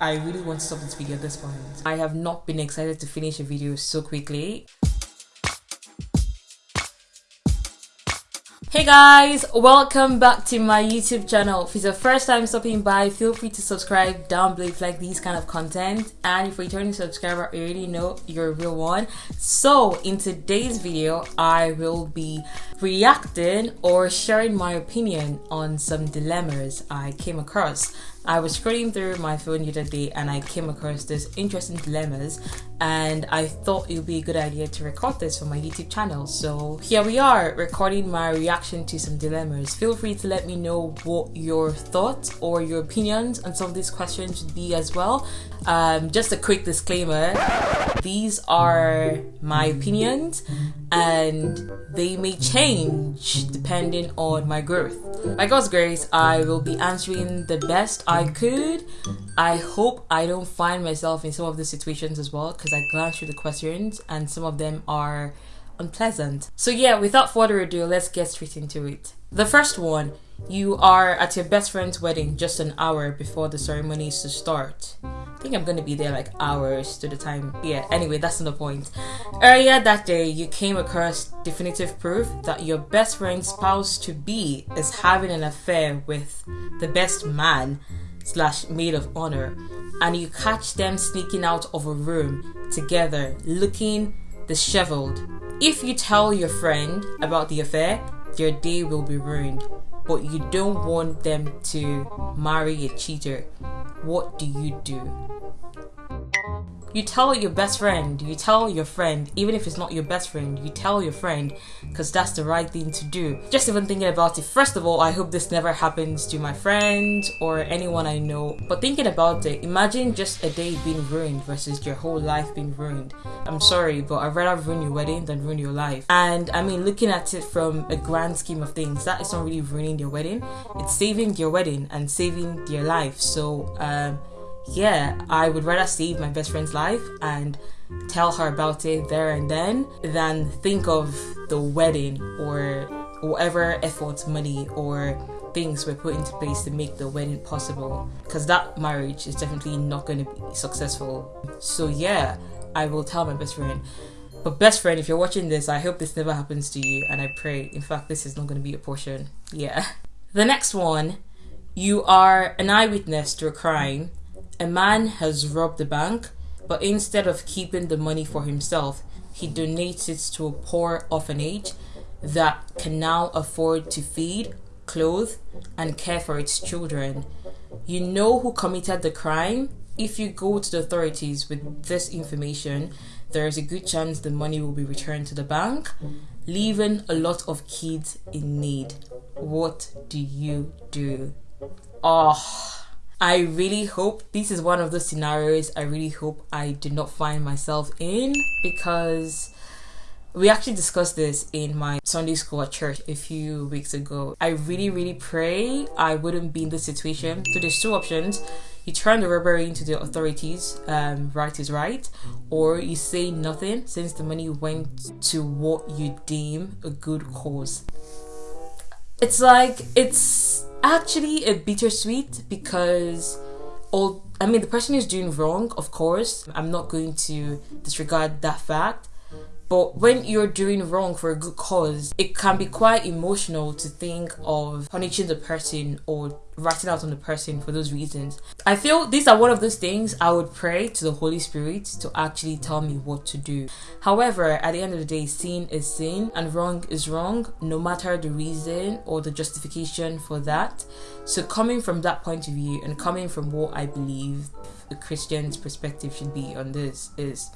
I really want to stop this video at this point. I have not been excited to finish a video so quickly. Hey guys, welcome back to my YouTube channel. If it's your first time stopping by, feel free to subscribe down below if you like these kind of content. And if you're a returning subscriber, you already know you're a real one. So in today's video, I will be reacting or sharing my opinion on some dilemmas I came across. I was scrolling through my phone the other day and I came across this interesting dilemmas and I thought it would be a good idea to record this for my YouTube channel. So here we are recording my reaction to some dilemmas. Feel free to let me know what your thoughts or your opinions on some of these questions should be as well. Um, just a quick disclaimer these are my opinions and they may change depending on my growth. By God's grace, I will be answering the best I could. I hope I don't find myself in some of the situations as well because I glanced through the questions and some of them are unpleasant. So, yeah, without further ado, let's get straight into it. The first one you are at your best friend's wedding just an hour before the ceremony is to start. I think I'm gonna be there like hours to the time. Yeah, anyway, that's not the point. Earlier that day, you came across definitive proof that your best friend's spouse to be is having an affair with the best man slash maid of honor, and you catch them sneaking out of a room together, looking disheveled. If you tell your friend about the affair, your day will be ruined but you don't want them to marry a cheater, what do you do? You tell your best friend, you tell your friend, even if it's not your best friend, you tell your friend because that's the right thing to do. Just even thinking about it, first of all, I hope this never happens to my friends or anyone I know. But thinking about it, imagine just a day being ruined versus your whole life being ruined. I'm sorry, but I'd rather ruin your wedding than ruin your life. And I mean, looking at it from a grand scheme of things, that is not really ruining your wedding, it's saving your wedding and saving your life. So, um, yeah, I would rather save my best friend's life and tell her about it there and then than think of the wedding or whatever efforts, money, or things were put into place to make the wedding possible. Because that marriage is definitely not going to be successful. So, yeah, I will tell my best friend. But, best friend, if you're watching this, I hope this never happens to you, and I pray, in fact, this is not going to be a portion. Yeah. The next one you are an eyewitness to a crime a man has robbed the bank, but instead of keeping the money for himself, he donates it to a poor orphanage that can now afford to feed, clothe, and care for its children. You know who committed the crime? If you go to the authorities with this information, there is a good chance the money will be returned to the bank, leaving a lot of kids in need. What do you do? Oh I really hope this is one of those scenarios I really hope I do not find myself in because we actually discussed this in my Sunday school at church a few weeks ago. I really, really pray I wouldn't be in this situation. So there's two options. You turn the robbery into the authorities, um, right is right, or you say nothing since the money went to what you deem a good cause. It's like, it's actually a bittersweet because all I mean the person is doing wrong, of course. I'm not going to disregard that fact. But when you're doing wrong for a good cause, it can be quite emotional to think of punishing the person or writing out on the person for those reasons. I feel these are one of those things I would pray to the Holy Spirit to actually tell me what to do. However, at the end of the day, sin is sin and wrong is wrong, no matter the reason or the justification for that. So, coming from that point of view and coming from what I believe a Christian's perspective should be on this is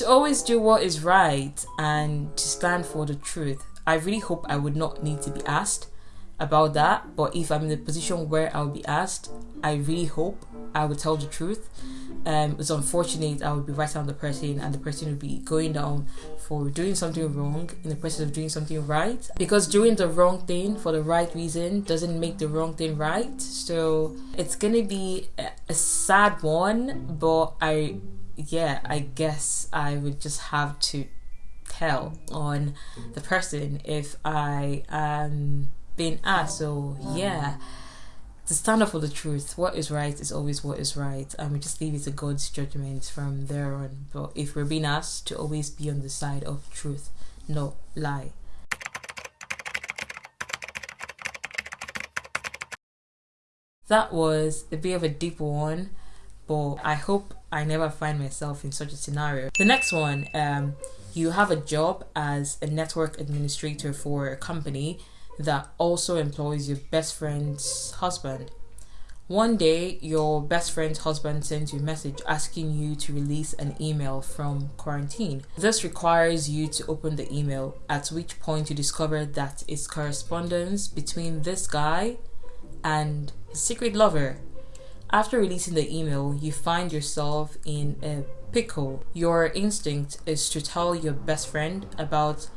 to always do what is right and to stand for the truth. I really hope I would not need to be asked about that, but if I'm in a position where I'll be asked, I really hope I would tell the truth. Um, it's unfortunate I would be writing on the person and the person would be going down for doing something wrong in the process of doing something right because doing the wrong thing for the right reason doesn't make the wrong thing right so it's gonna be a sad one but I yeah, I guess I would just have to tell on mm-hmm. the person if I um, am being asked. So yeah, to stand up for the truth. What is right is always what is right, and we just leave it to God's judgment from there on. But if we're being asked to always be on the side of truth, no lie. That was a bit of a deep one, but I hope I never find myself in such a scenario. The next one, um, you have a job as a network administrator for a company that also employs your best friend's husband. One day, your best friend's husband sends you a message asking you to release an email from quarantine. This requires you to open the email, at which point you discover that it's correspondence between this guy and his secret lover. After releasing the email, you find yourself in a pickle. Your instinct is to tell your best friend about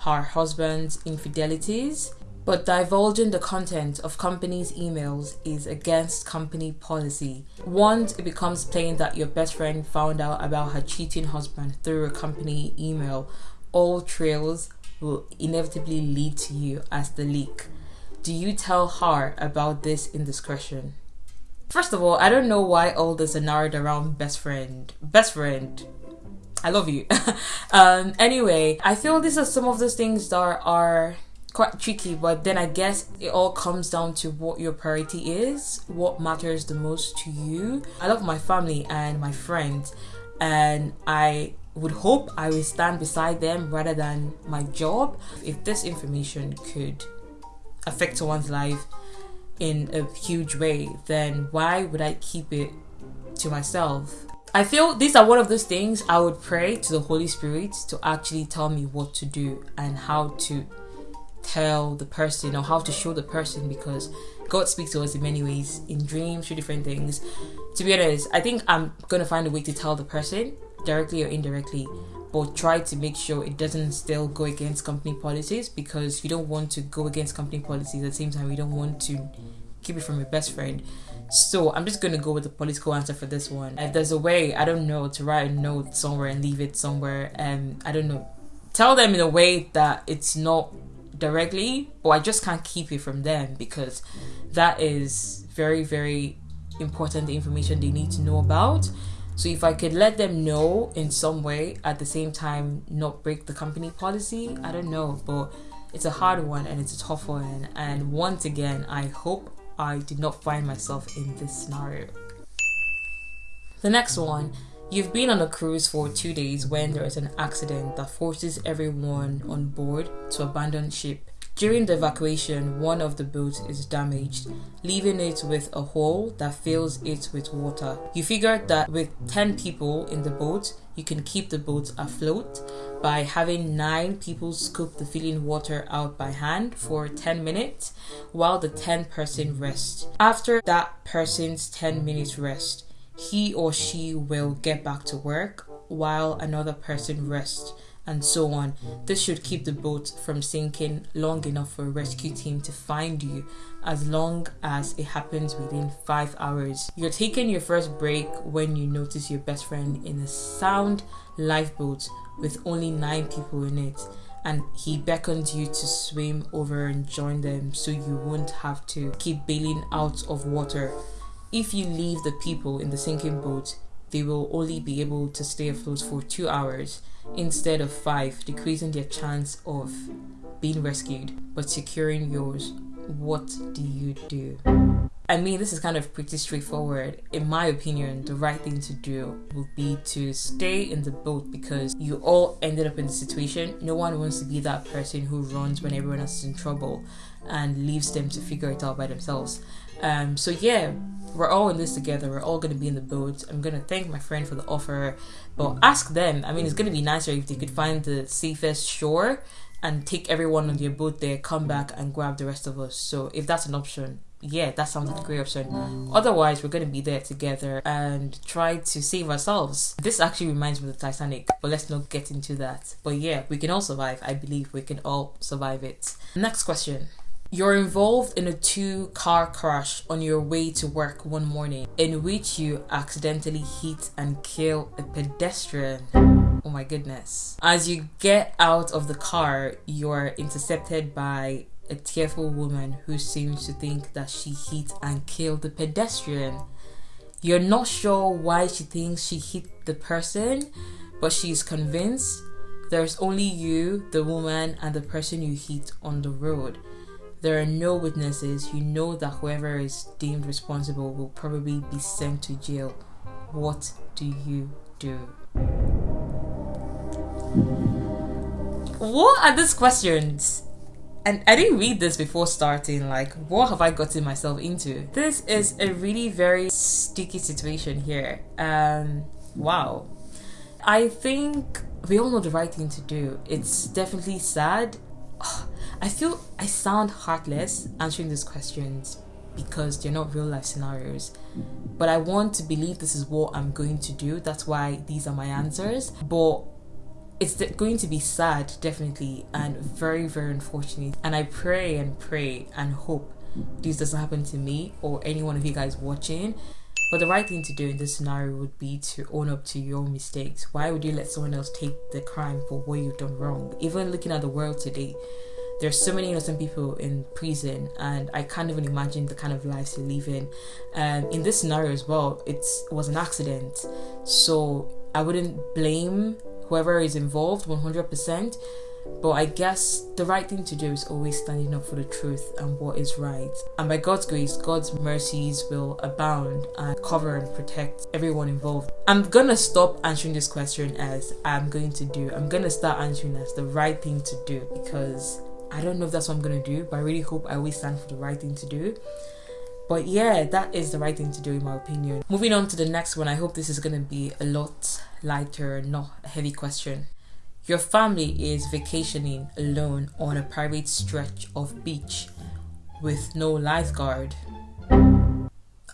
her husband's infidelities but divulging the content of companies' emails is against company policy. Once it becomes plain that your best friend found out about her cheating husband through a company email, all trails will inevitably lead to you as the leak. Do you tell her about this indiscretion? First of all, I don't know why all this are narrowed around best friend. Best friend. I love you. um, anyway, I feel these are some of those things that are quite tricky, but then I guess it all comes down to what your priority is, what matters the most to you. I love my family and my friends, and I would hope I will stand beside them rather than my job. If this information could affect someone's life in a huge way, then why would I keep it to myself? I feel these are one of those things I would pray to the Holy Spirit to actually tell me what to do and how to tell the person or how to show the person because God speaks to us in many ways, in dreams, through different things. To be honest, I think I'm gonna find a way to tell the person directly or indirectly, but try to make sure it doesn't still go against company policies because you don't want to go against company policies at the same time you don't want to keep it from your best friend. So I'm just gonna go with the political answer for this one. If there's a way, I don't know, to write a note somewhere and leave it somewhere, and I don't know, tell them in a way that it's not directly, but I just can't keep it from them because that is very, very important information they need to know about. So if I could let them know in some way at the same time not break the company policy, I don't know, but it's a hard one and it's a tough one. And once again, I hope I did not find myself in this scenario. The next one You've been on a cruise for two days when there is an accident that forces everyone on board to abandon ship. During the evacuation, one of the boats is damaged, leaving it with a hole that fills it with water. You figure that with 10 people in the boat, you can keep the boat afloat by having 9 people scoop the filling water out by hand for 10 minutes while the 10 person rests. After that person's 10 minutes rest, he or she will get back to work while another person rests and so on. This should keep the boat from sinking long enough for a rescue team to find you as long as it happens within 5 hours. You're taking your first break when you notice your best friend in a sound lifeboat with only 9 people in it and he beckons you to swim over and join them so you won't have to keep bailing out of water if you leave the people in the sinking boat, they will only be able to stay afloat for two hours instead of five, decreasing their chance of being rescued but securing yours. What do you do? I mean, this is kind of pretty straightforward. In my opinion, the right thing to do would be to stay in the boat because you all ended up in the situation. No one wants to be that person who runs when everyone else is in trouble and leaves them to figure it out by themselves. Um, so yeah, we're all in this together. We're all going to be in the boat. I'm going to thank my friend for the offer, but mm. ask them. I mean, it's going to be nicer if they could find the safest shore and take everyone on their boat there, come back and grab the rest of us. So if that's an option, yeah, that sounds like a great option. Mm. Otherwise, we're going to be there together and try to save ourselves. This actually reminds me of the Titanic, but let's not get into that. But yeah, we can all survive. I believe we can all survive it. Next question. You're involved in a two car crash on your way to work one morning in which you accidentally hit and kill a pedestrian. Oh my goodness. As you get out of the car, you're intercepted by a tearful woman who seems to think that she hit and killed the pedestrian. You're not sure why she thinks she hit the person, but she's convinced there's only you, the woman, and the person you hit on the road. There are no witnesses. You know that whoever is deemed responsible will probably be sent to jail. What do you do? What are these questions? And I didn't read this before starting. Like, what have I gotten myself into? This is a really very sticky situation here. Um, wow. I think we all know the right thing to do. It's definitely sad. I feel I sound heartless answering these questions because they're not real life scenarios. But I want to believe this is what I'm going to do. That's why these are my answers. But it's going to be sad, definitely, and very, very unfortunate. And I pray and pray and hope this doesn't happen to me or any one of you guys watching. But the right thing to do in this scenario would be to own up to your mistakes. Why would you let someone else take the crime for what you've done wrong? Even looking at the world today, there's so many innocent people in prison and i can't even imagine the kind of lives they live in um, in this scenario as well it was an accident so i wouldn't blame whoever is involved 100% but I guess the right thing to do is always standing up for the truth and what is right. And by God's grace, God's mercies will abound and cover and protect everyone involved. I'm gonna stop answering this question as I'm going to do. I'm gonna start answering as the right thing to do because I don't know if that's what I'm gonna do, but I really hope I always stand for the right thing to do. But yeah, that is the right thing to do in my opinion. Moving on to the next one, I hope this is gonna be a lot lighter, not a heavy question. Your family is vacationing alone on a private stretch of beach with no lifeguard.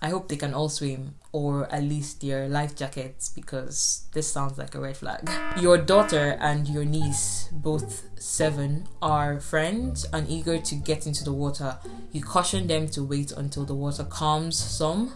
I hope they can all swim or at least their life jackets because this sounds like a red flag. Your daughter and your niece, both seven, are friends and eager to get into the water. You caution them to wait until the water calms some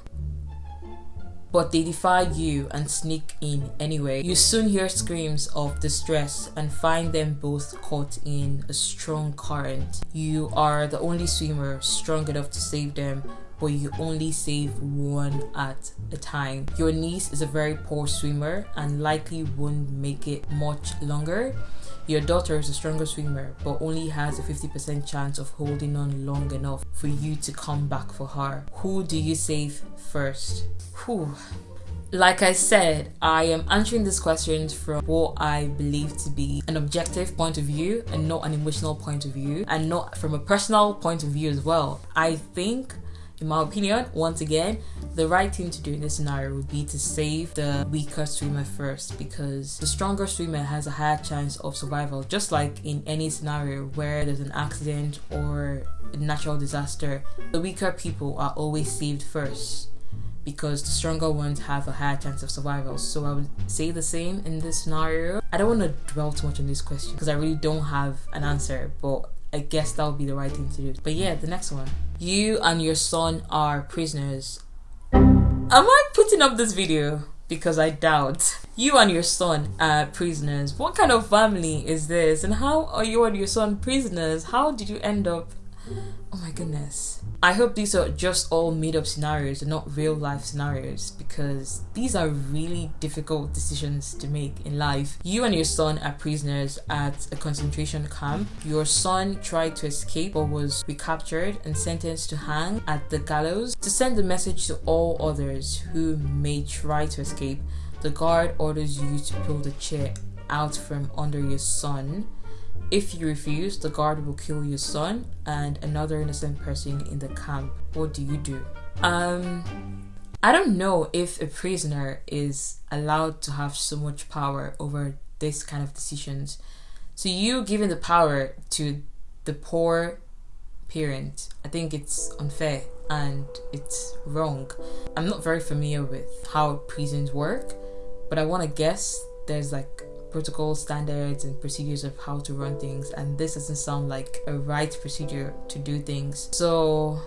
but they defy you and sneak in anyway. You soon hear screams of distress and find them both caught in a strong current. You are the only swimmer strong enough to save them but you only save one at a time. Your niece is a very poor swimmer and likely won't make it much longer. Your daughter is a stronger swimmer but only has a 50% chance of holding on long enough for you to come back for her. Who do you save first? Whew. Like I said, I am answering these questions from what I believe to be an objective point of view and not an emotional point of view, and not from a personal point of view as well. I think in my opinion, once again, the right thing to do in this scenario would be to save the weaker swimmer first because the stronger swimmer has a higher chance of survival. Just like in any scenario where there's an accident or a natural disaster, the weaker people are always saved first because the stronger ones have a higher chance of survival. So I would say the same in this scenario. I don't want to dwell too much on this question because I really don't have an answer, but I guess that would be the right thing to do. But yeah, the next one. You and your son are prisoners. Am I putting up this video? Because I doubt. You and your son are prisoners. What kind of family is this? And how are you and your son prisoners? How did you end up? Oh my goodness. I hope these are just all made up scenarios and not real life scenarios because these are really difficult decisions to make in life. You and your son are prisoners at a concentration camp. Your son tried to escape but was recaptured and sentenced to hang at the gallows. To send a message to all others who may try to escape, the guard orders you to pull the chair out from under your son if you refuse, the guard will kill your son and another innocent person in the camp. What do you do? Um, I don't know if a prisoner is allowed to have so much power over this kind of decisions. So you giving the power to the poor parent, I think it's unfair and it's wrong. I'm not very familiar with how prisons work, but I want to guess there's like protocol standards and procedures of how to run things and this doesn't sound like a right procedure to do things so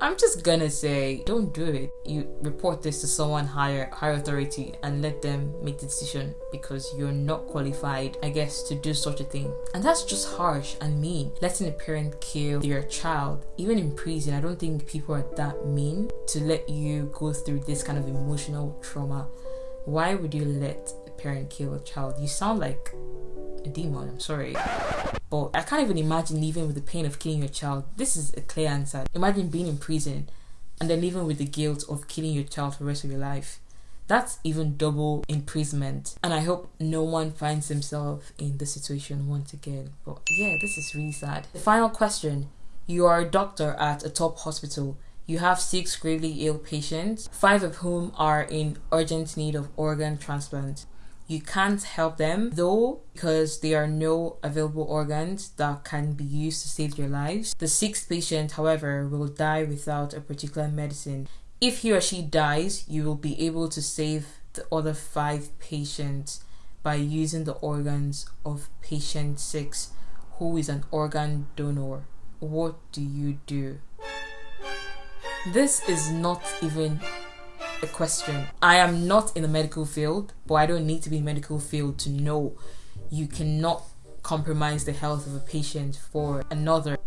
I'm just gonna say, don't do it. You report this to someone higher, higher authority, and let them make the decision because you're not qualified, I guess, to do such a thing. And that's just harsh and mean. Letting a parent kill their child, even in prison, I don't think people are that mean to let you go through this kind of emotional trauma. Why would you let parent kill a child? You sound like a demon. I'm sorry. But I can't even imagine living with the pain of killing your child. This is a clear answer. Imagine being in prison and then living with the guilt of killing your child for the rest of your life. That's even double imprisonment. And I hope no one finds themselves in this situation once again. But yeah, this is really sad. The final question You are a doctor at a top hospital. You have six gravely ill patients, five of whom are in urgent need of organ transplant. You can't help them though because there are no available organs that can be used to save their lives. The sixth patient, however, will die without a particular medicine. If he or she dies, you will be able to save the other five patients by using the organs of patient six, who is an organ donor. What do you do? This is not even a question. I am not in the medical field, but I don't need to be in medical field to know you cannot compromise the health of a patient for another.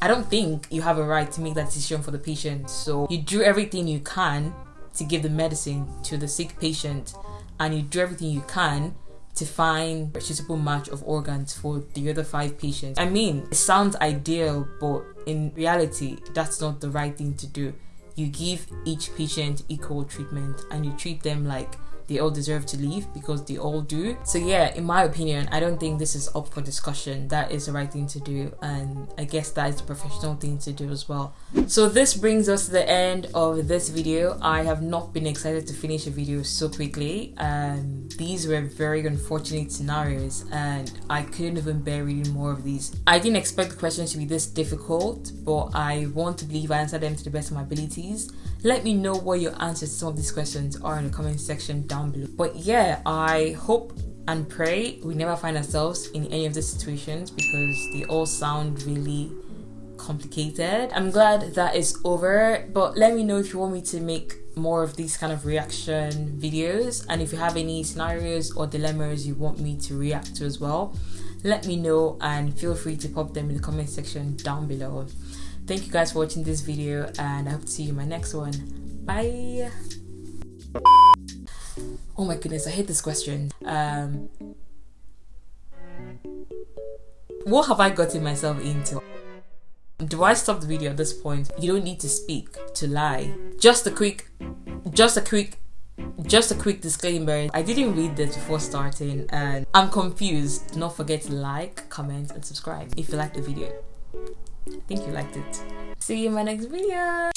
I don't think you have a right to make that decision for the patient. So you do everything you can to give the medicine to the sick patient and you do everything you can to find a suitable match of organs for the other five patients. I mean, it sounds ideal, but in reality, that's not the right thing to do you give each patient equal treatment and you treat them like they all deserve to leave because they all do. So yeah, in my opinion, I don't think this is up for discussion. That is the right thing to do and I guess that is the professional thing to do as well. So this brings us to the end of this video. I have not been excited to finish a video so quickly. Um, these were very unfortunate scenarios and I couldn't even bear reading more of these. I didn't expect the questions to be this difficult, but I want to believe I answered them to the best of my abilities. Let me know what your answers to some of these questions are in the comment section down below. But yeah, I hope and pray we never find ourselves in any of these situations because they all sound really complicated. I'm glad that is over, but let me know if you want me to make more of these kind of reaction videos and if you have any scenarios or dilemmas you want me to react to as well let me know and feel free to pop them in the comment section down below thank you guys for watching this video and i hope to see you in my next one bye oh my goodness i hate this question um what have i gotten myself into do I stop the video at this point? You don't need to speak to lie. Just a quick, just a quick, just a quick disclaimer. I didn't read this before starting and I'm confused. Do not forget to like, comment and subscribe if you liked the video. I think you liked it. See you in my next video.